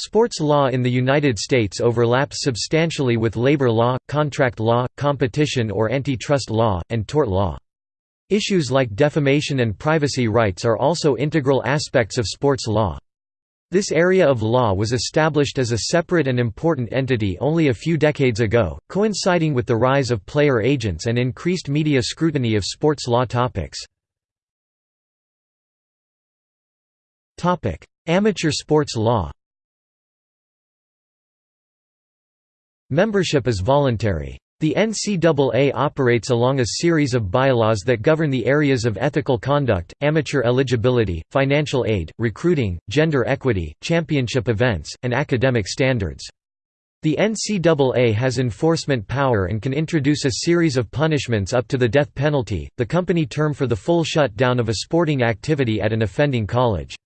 Sports law in the United States overlaps substantially with labor law, contract law, competition or antitrust law, and tort law. Issues like defamation and privacy rights are also integral aspects of sports law. This area of law was established as a separate and important entity only a few decades ago, coinciding with the rise of player agents and increased media scrutiny of sports law topics. Amateur sports law Membership is voluntary. The NCAA operates along a series of bylaws that govern the areas of ethical conduct, amateur eligibility, financial aid, recruiting, gender equity, championship events, and academic standards. The NCAA has enforcement power and can introduce a series of punishments up to the death penalty, the company term for the full shutdown of a sporting activity at an offending college.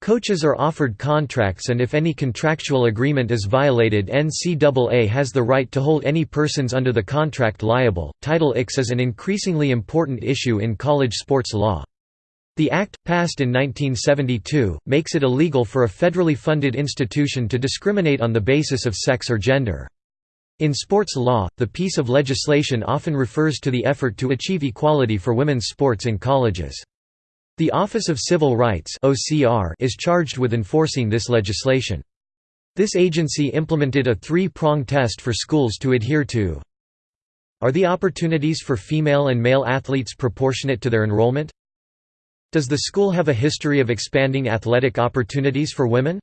Coaches are offered contracts and if any contractual agreement is violated NCAA has the right to hold any persons under the contract liable. Title IX is an increasingly important issue in college sports law. The Act, passed in 1972, makes it illegal for a federally funded institution to discriminate on the basis of sex or gender. In sports law, the piece of legislation often refers to the effort to achieve equality for women's sports in colleges. The Office of Civil Rights is charged with enforcing this legislation. This agency implemented a three-prong test for schools to adhere to. Are the opportunities for female and male athletes proportionate to their enrollment? Does the school have a history of expanding athletic opportunities for women?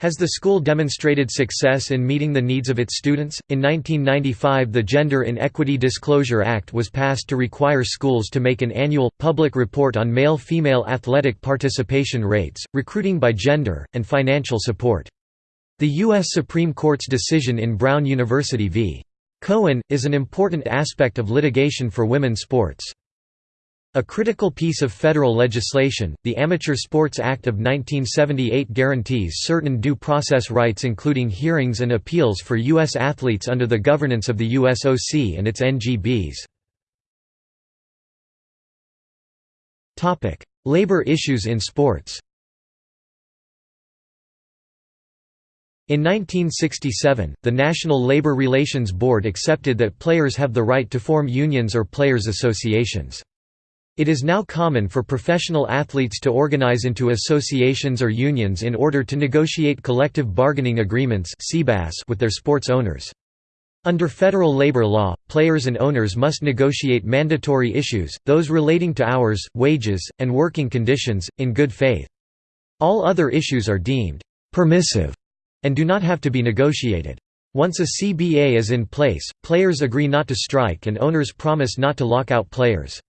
Has the school demonstrated success in meeting the needs of its students? In 1995, the Gender Inequity Disclosure Act was passed to require schools to make an annual, public report on male female athletic participation rates, recruiting by gender, and financial support. The U.S. Supreme Court's decision in Brown University v. Cohen, is an important aspect of litigation for women's sports. A critical piece of federal legislation, the Amateur Sports Act of 1978 guarantees certain due process rights including hearings and appeals for U.S. athletes under the governance of the USOC and its NGBs. Labor issues in sports In 1967, the National Labor Relations Board accepted that players have the right to form unions or players' associations. It is now common for professional athletes to organize into associations or unions in order to negotiate collective bargaining agreements with their sports owners. Under federal labor law, players and owners must negotiate mandatory issues, those relating to hours, wages, and working conditions, in good faith. All other issues are deemed «permissive» and do not have to be negotiated. Once a CBA is in place, players agree not to strike and owners promise not to lock out players.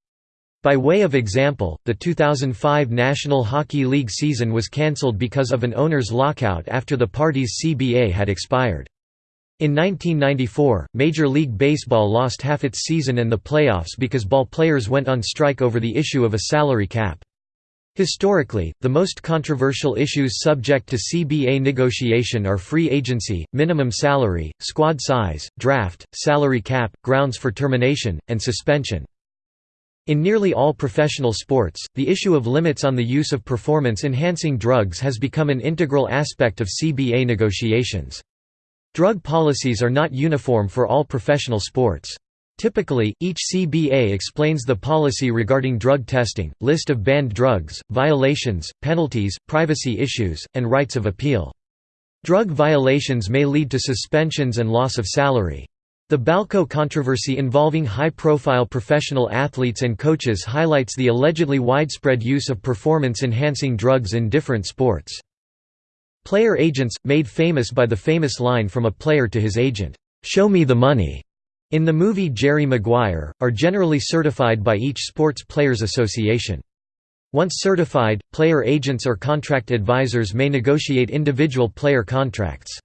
By way of example, the 2005 National Hockey League season was cancelled because of an owner's lockout after the party's CBA had expired. In 1994, Major League Baseball lost half its season and the playoffs because ball players went on strike over the issue of a salary cap. Historically, the most controversial issues subject to CBA negotiation are free agency, minimum salary, squad size, draft, salary cap, grounds for termination, and suspension. In nearly all professional sports, the issue of limits on the use of performance-enhancing drugs has become an integral aspect of CBA negotiations. Drug policies are not uniform for all professional sports. Typically, each CBA explains the policy regarding drug testing, list of banned drugs, violations, penalties, privacy issues, and rights of appeal. Drug violations may lead to suspensions and loss of salary. The Balco controversy involving high-profile professional athletes and coaches highlights the allegedly widespread use of performance-enhancing drugs in different sports. Player agents, made famous by the famous line from a player to his agent, "'Show me the money' in the movie Jerry Maguire, are generally certified by each sports players association. Once certified, player agents or contract advisors may negotiate individual player contracts.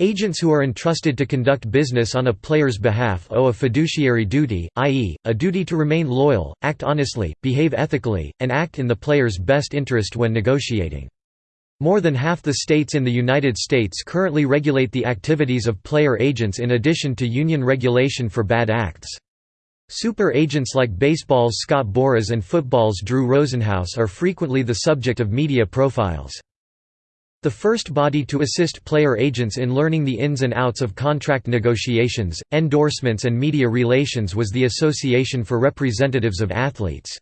Agents who are entrusted to conduct business on a player's behalf owe a fiduciary duty, i.e., a duty to remain loyal, act honestly, behave ethically, and act in the player's best interest when negotiating. More than half the states in the United States currently regulate the activities of player agents in addition to union regulation for bad acts. Super agents like baseball's Scott Boras and football's Drew Rosenhaus are frequently the subject of media profiles. The first body to assist player agents in learning the ins and outs of contract negotiations, endorsements and media relations was the Association for Representatives of Athletes.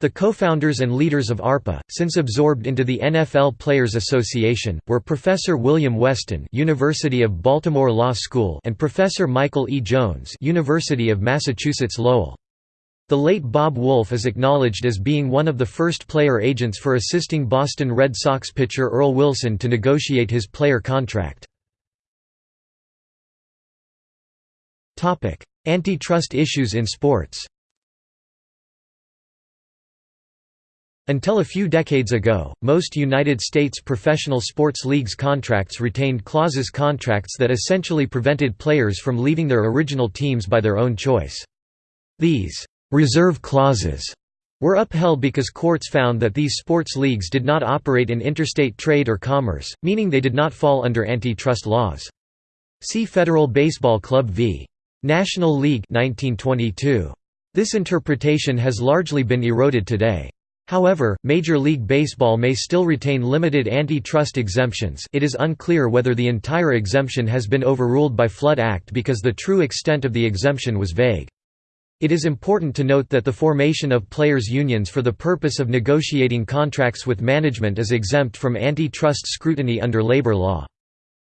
The co-founders and leaders of ARPA, since absorbed into the NFL Players Association, were Professor William Weston University of Baltimore Law School and Professor Michael E. Jones University of Massachusetts Lowell. The late Bob Woolf is acknowledged as being one of the first player agents for assisting Boston Red Sox pitcher Earl Wilson to negotiate his player contract. Antitrust issues in sports Until a few decades ago, most United States professional sports leagues contracts retained clauses contracts that essentially prevented players from leaving their original teams by their own choice. These reserve clauses were upheld because courts found that these sports leagues did not operate in interstate trade or commerce, meaning they did not fall under antitrust laws. See Federal Baseball Club v. National League 1922. This interpretation has largely been eroded today. However, Major League Baseball may still retain limited antitrust exemptions it is unclear whether the entire exemption has been overruled by Flood Act because the true extent of the exemption was vague. It is important to note that the formation of players' unions for the purpose of negotiating contracts with management is exempt from antitrust scrutiny under labor law.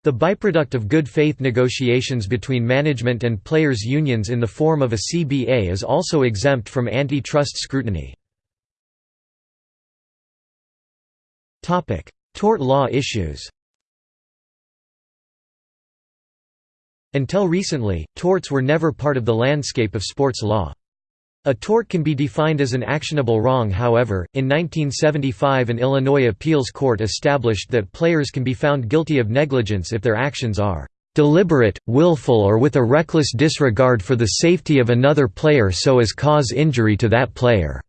The byproduct of good faith negotiations between management and players' unions in the form of a CBA is also exempt from antitrust scrutiny. Tort law issues Until recently, torts were never part of the landscape of sports law. A tort can be defined as an actionable wrong however, in 1975 an Illinois appeals court established that players can be found guilty of negligence if their actions are "...deliberate, willful or with a reckless disregard for the safety of another player so as cause injury to that player."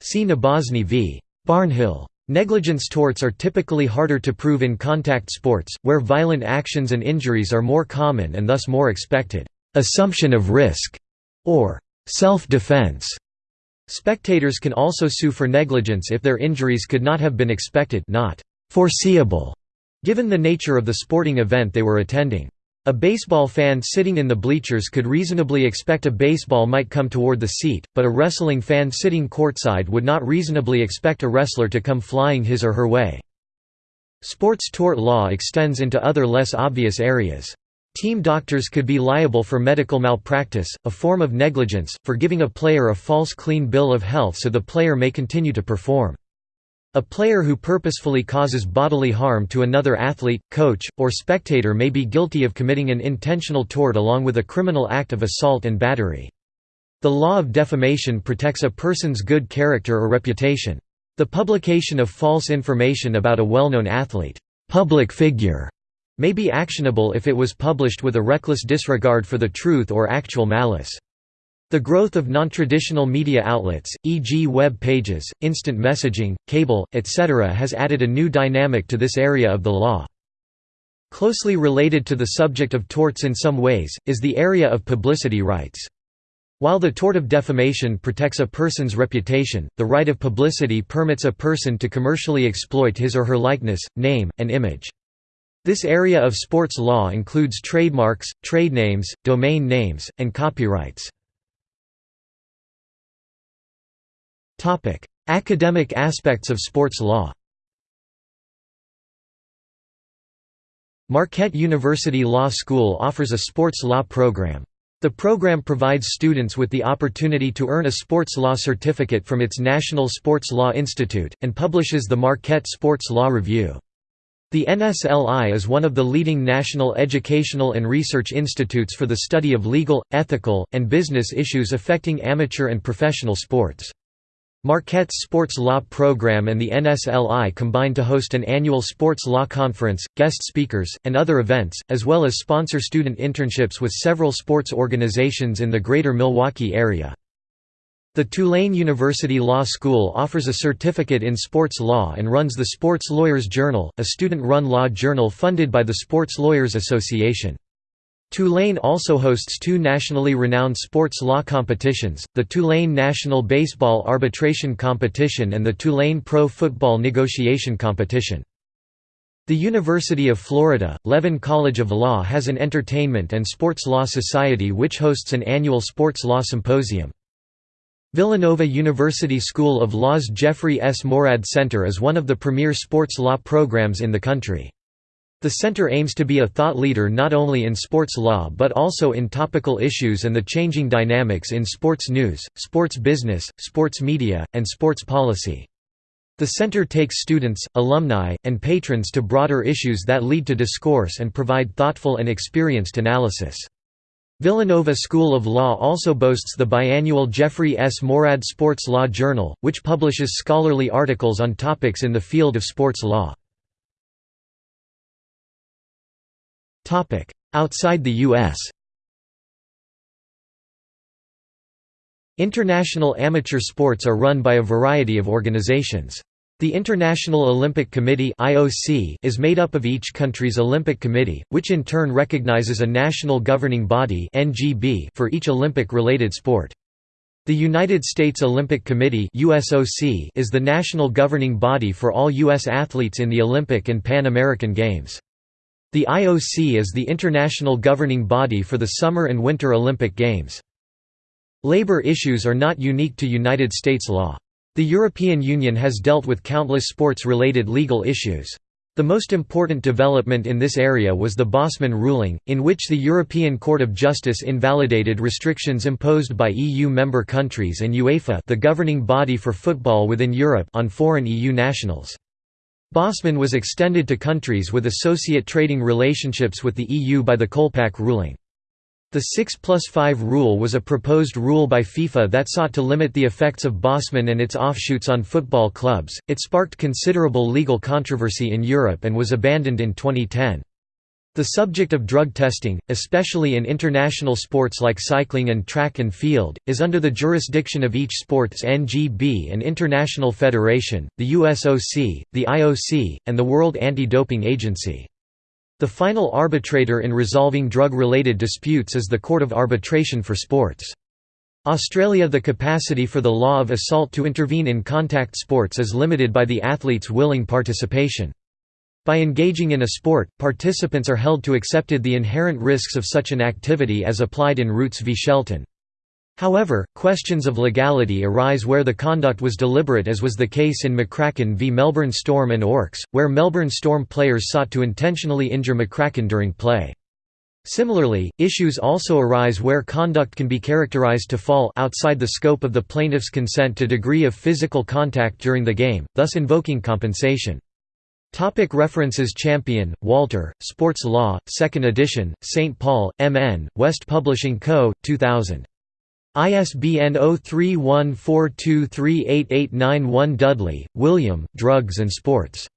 See Nabozny v. Barnhill. Negligence torts are typically harder to prove in contact sports, where violent actions and injuries are more common and thus more expected. Assumption of risk, or self-defense. Spectators can also sue for negligence if their injuries could not have been expected not foreseeable, given the nature of the sporting event they were attending. A baseball fan sitting in the bleachers could reasonably expect a baseball might come toward the seat, but a wrestling fan sitting courtside would not reasonably expect a wrestler to come flying his or her way. Sports tort law extends into other less obvious areas. Team doctors could be liable for medical malpractice, a form of negligence, for giving a player a false clean bill of health so the player may continue to perform. A player who purposefully causes bodily harm to another athlete, coach, or spectator may be guilty of committing an intentional tort along with a criminal act of assault and battery. The law of defamation protects a person's good character or reputation. The publication of false information about a well-known athlete public figure, may be actionable if it was published with a reckless disregard for the truth or actual malice. The growth of non-traditional media outlets, e.g. web pages, instant messaging, cable, etc. has added a new dynamic to this area of the law. Closely related to the subject of torts in some ways, is the area of publicity rights. While the tort of defamation protects a person's reputation, the right of publicity permits a person to commercially exploit his or her likeness, name, and image. This area of sports law includes trademarks, trade names, domain names, and copyrights. Topic: Academic aspects of sports law. Marquette University Law School offers a sports law program. The program provides students with the opportunity to earn a sports law certificate from its National Sports Law Institute, and publishes the Marquette Sports Law Review. The NSLI is one of the leading national educational and research institutes for the study of legal, ethical, and business issues affecting amateur and professional sports. Marquette's sports law program and the NSLI combine to host an annual sports law conference, guest speakers, and other events, as well as sponsor student internships with several sports organizations in the greater Milwaukee area. The Tulane University Law School offers a certificate in sports law and runs the Sports Lawyers Journal, a student-run law journal funded by the Sports Lawyers Association. Tulane also hosts two nationally renowned sports law competitions, the Tulane National Baseball Arbitration Competition and the Tulane Pro Football Negotiation Competition. The University of Florida, Levin College of Law has an entertainment and sports law society which hosts an annual sports law symposium. Villanova University School of Law's Jeffrey S. Moorad Center is one of the premier sports law programs in the country. The center aims to be a thought leader not only in sports law but also in topical issues and the changing dynamics in sports news, sports business, sports media, and sports policy. The center takes students, alumni, and patrons to broader issues that lead to discourse and provide thoughtful and experienced analysis. Villanova School of Law also boasts the biannual Jeffrey S. Moorad Sports Law Journal, which publishes scholarly articles on topics in the field of sports law. Outside the U.S. International amateur sports are run by a variety of organizations. The International Olympic Committee (IOC) is made up of each country's Olympic Committee, which in turn recognizes a national governing body (NGB) for each Olympic-related sport. The United States Olympic Committee (USOC) is the national governing body for all US athletes in the Olympic and Pan American Games. The IOC is the international governing body for the Summer and Winter Olympic Games. Labor issues are not unique to United States law. The European Union has dealt with countless sports-related legal issues. The most important development in this area was the Bosman ruling, in which the European Court of Justice invalidated restrictions imposed by EU member countries and UEFA the governing body for football within Europe on foreign EU nationals. Bosman was extended to countries with associate trading relationships with the EU by the Kolpak ruling. The 6 plus 5 rule was a proposed rule by FIFA that sought to limit the effects of Bosman and its offshoots on football clubs. It sparked considerable legal controversy in Europe and was abandoned in 2010. The subject of drug testing, especially in international sports like cycling and track and field, is under the jurisdiction of each sports NGB and international federation, the USOC, the IOC, and the World Anti-Doping Agency. The final arbitrator in resolving drug-related disputes is the Court of Arbitration for Sports. Australia The capacity for the law of assault to intervene in contact sports is limited by the athlete's willing participation. By engaging in a sport, participants are held to accepted the inherent risks of such an activity as applied in Rootes v Shelton. However, questions of legality arise where the conduct was deliberate as was the case in McCracken v Melbourne Storm and Orks, where Melbourne Storm players sought to intentionally injure McCracken during play. Similarly, issues also arise where conduct can be characterized to fall outside the scope of the plaintiff's consent to degree of physical contact during the game, thus invoking compensation. Topic references Champion, Walter, Sports Law, 2nd edition, St. Paul, M.N., West Publishing Co., 2000. ISBN 0314238891 Dudley, William, Drugs and Sports.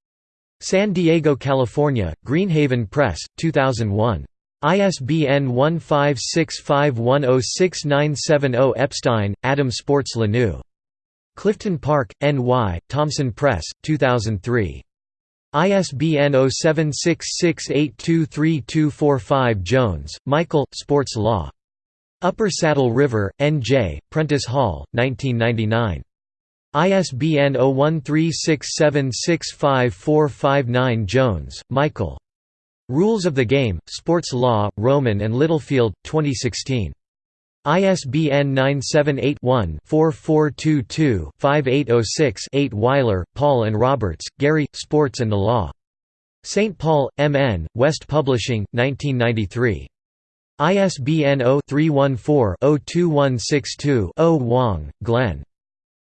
San Diego, California, Greenhaven Press, 2001. ISBN 1565106970 Epstein, Adam Sports La New. Clifton Park, N.Y., Thomson Press, 2003. ISBN 0766823245 Jones, Michael, Sports Law. Upper Saddle River, N.J., Prentice Hall, 1999. ISBN 0136765459 Jones, Michael. Rules of the Game, Sports Law, Rowman and Littlefield, 2016. ISBN 978-1-4422-5806-8 Weiler, Paul and Roberts, Gary, Sports and the Law. St. Paul, M.N., West Publishing, 1993. ISBN 0-314-02162-0 Wong, Glenn.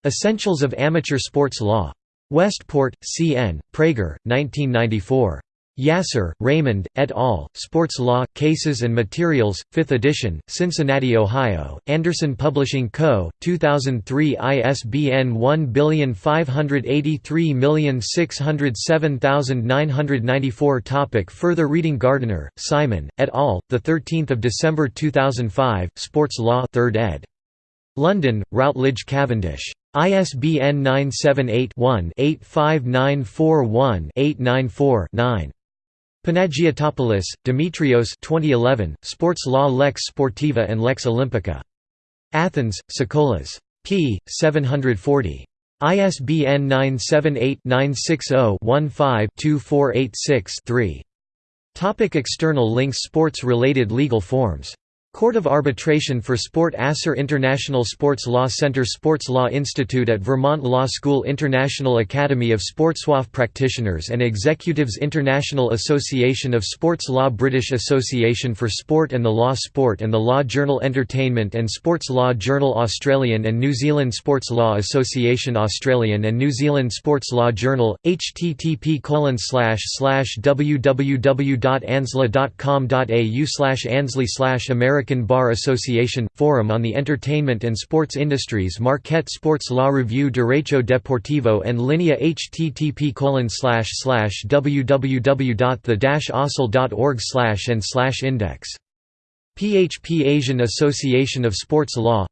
Essentials of Amateur Sports Law. Westport, C.N., Praeger, 1994. Yasser, Raymond, et al., Sports Law, Cases and Materials, 5th edition, Cincinnati, Ohio, Anderson Publishing Co., 2003 ISBN 1583607994 Topic Further reading Gardiner, Simon, et al., 13 December 2005, Sports Law 3rd ed. London, Routledge Cavendish. ISBN 978 one 85941 894 9 Panagiotopoulos, Dimitrios 2011, Sports Law Lex Sportiva and Lex Olympica. Athens, Sokolos. p. 740. ISBN 978-960-15-2486-3. Topic external links Sports-related legal forms Court of Arbitration for Sport Asser International Sports Law Center Sports Law Institute at Vermont Law School International Academy of Sportswaf Practitioners and Executives International Association of Sports Law British Association for Sport and the Law Sport and the Law Journal Entertainment and Sports Law Journal Australian and New Zealand Sports Law Association Australian and New Zealand Sports Law Journal, http www.ansla.com.au Ansley American American Bar Association – Forum on the Entertainment and Sports Industries Marquette Sports Law Review Derecho Deportivo and Linea http www.the-osl.org slash and slash index. PHP Asian Association of Sports Law.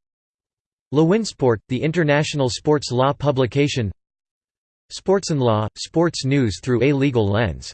Lawinsport, the international sports law publication. Sportson Law, sports news through a legal lens